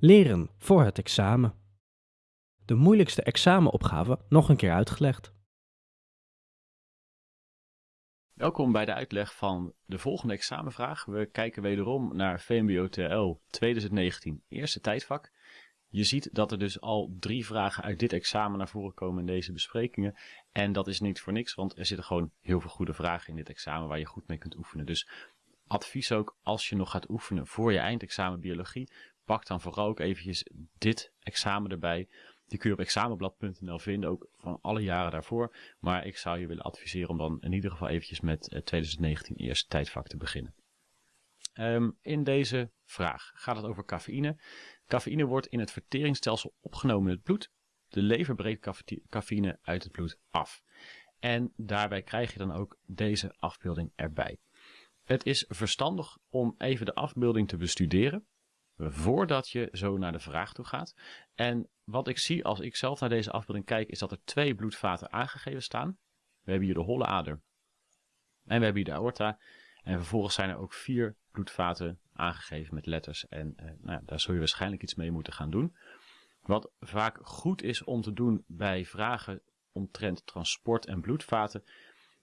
Leren voor het examen. De moeilijkste examenopgave nog een keer uitgelegd. Welkom bij de uitleg van de volgende examenvraag. We kijken wederom naar VMBO TL 2019 eerste tijdvak. Je ziet dat er dus al drie vragen uit dit examen naar voren komen in deze besprekingen. En dat is niet voor niks, want er zitten gewoon heel veel goede vragen in dit examen waar je goed mee kunt oefenen. Dus advies ook als je nog gaat oefenen voor je eindexamen biologie, pak dan vooral ook eventjes dit examen erbij. Die kun je op examenblad.nl vinden, ook van alle jaren daarvoor. Maar ik zou je willen adviseren om dan in ieder geval eventjes met 2019 eh, eerste tijdvak te beginnen. Um, in deze vraag gaat het over cafeïne. Cafeïne wordt in het verteringsstelsel opgenomen in het bloed. De lever breekt cafeïne uit het bloed af. En daarbij krijg je dan ook deze afbeelding erbij. Het is verstandig om even de afbeelding te bestuderen voordat je zo naar de vraag toe gaat. En wat ik zie als ik zelf naar deze afbeelding kijk, is dat er twee bloedvaten aangegeven staan. We hebben hier de holle ader en we hebben hier de aorta. En vervolgens zijn er ook vier bloedvaten aangegeven met letters. En eh, nou, daar zul je waarschijnlijk iets mee moeten gaan doen. Wat vaak goed is om te doen bij vragen omtrent transport en bloedvaten,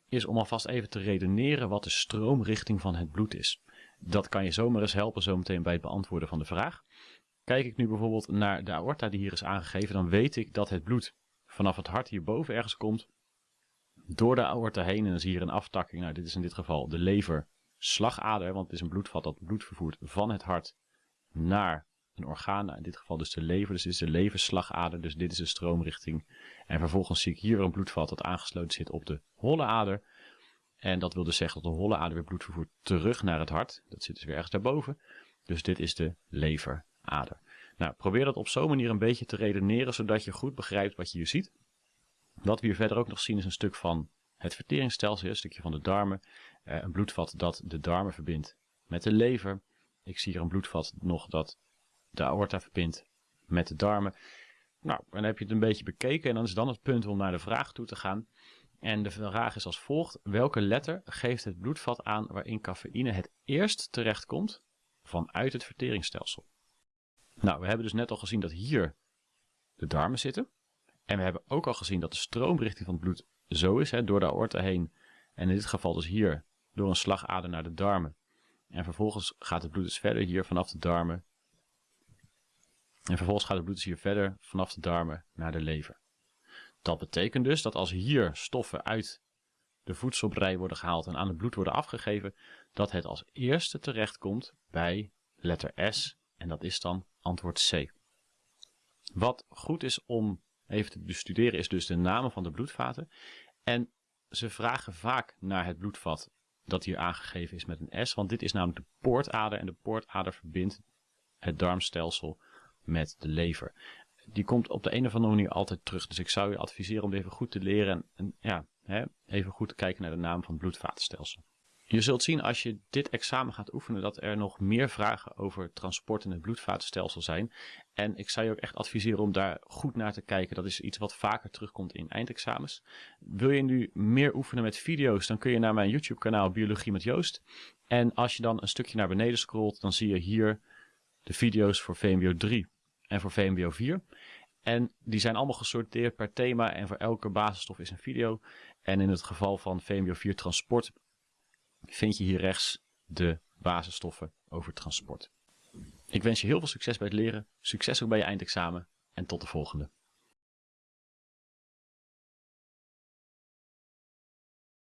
is om alvast even te redeneren wat de stroomrichting van het bloed is. Dat kan je zomaar eens helpen zometeen bij het beantwoorden van de vraag. Kijk ik nu bijvoorbeeld naar de aorta die hier is aangegeven, dan weet ik dat het bloed vanaf het hart hierboven ergens komt, door de aorta heen en dan zie je hier een aftakking. Nou, dit is in dit geval de lever slagader, want het is een bloedvat dat bloed vervoert van het hart naar een orgaan. Nou, in dit geval dus de lever, dus dit is de leverslagader, dus dit is de stroomrichting. En vervolgens zie ik hier een bloedvat dat aangesloten zit op de holle ader. En dat wil dus zeggen dat de holle ader weer bloed vervoert terug naar het hart. Dat zit dus weer ergens daarboven. Dus dit is de leverader. Nou, probeer dat op zo'n manier een beetje te redeneren, zodat je goed begrijpt wat je hier ziet. Wat we hier verder ook nog zien is een stuk van het verteringsstelsel, een stukje van de darmen. Eh, een bloedvat dat de darmen verbindt met de lever. Ik zie hier een bloedvat nog dat de aorta verbindt met de darmen. Nou, dan heb je het een beetje bekeken en dan is dan het punt om naar de vraag toe te gaan. En de vraag is als volgt. Welke letter geeft het bloedvat aan waarin cafeïne het eerst terechtkomt vanuit het verteringsstelsel? Nou, we hebben dus net al gezien dat hier de darmen zitten. En we hebben ook al gezien dat de stroomrichting van het bloed zo is, hè, door de aorta heen. En in dit geval dus hier door een slagader naar de darmen. En vervolgens gaat het bloed dus verder hier vanaf de darmen. En vervolgens gaat het bloed dus hier verder vanaf de darmen naar de lever. Dat betekent dus dat als hier stoffen uit de voedselbrei worden gehaald en aan het bloed worden afgegeven, dat het als eerste terechtkomt bij letter S en dat is dan antwoord C. Wat goed is om even te bestuderen is dus de namen van de bloedvaten. En ze vragen vaak naar het bloedvat dat hier aangegeven is met een S, want dit is namelijk de poortader en de poortader verbindt het darmstelsel met de lever die komt op de een of andere manier altijd terug. Dus ik zou je adviseren om even goed te leren en, en ja, hè, even goed te kijken naar de naam van het bloedvatenstelsel. Je zult zien als je dit examen gaat oefenen dat er nog meer vragen over transport in het bloedvatenstelsel zijn. En ik zou je ook echt adviseren om daar goed naar te kijken. Dat is iets wat vaker terugkomt in eindexamens. Wil je nu meer oefenen met video's, dan kun je naar mijn YouTube kanaal Biologie met Joost. En als je dan een stukje naar beneden scrolt, dan zie je hier de video's voor VMBO 3 en voor VMBO 4. En die zijn allemaal gesorteerd per thema en voor elke basisstof is een video. En in het geval van VMBO 4 transport vind je hier rechts de basisstoffen over transport. Ik wens je heel veel succes bij het leren, succes ook bij je eindexamen en tot de volgende.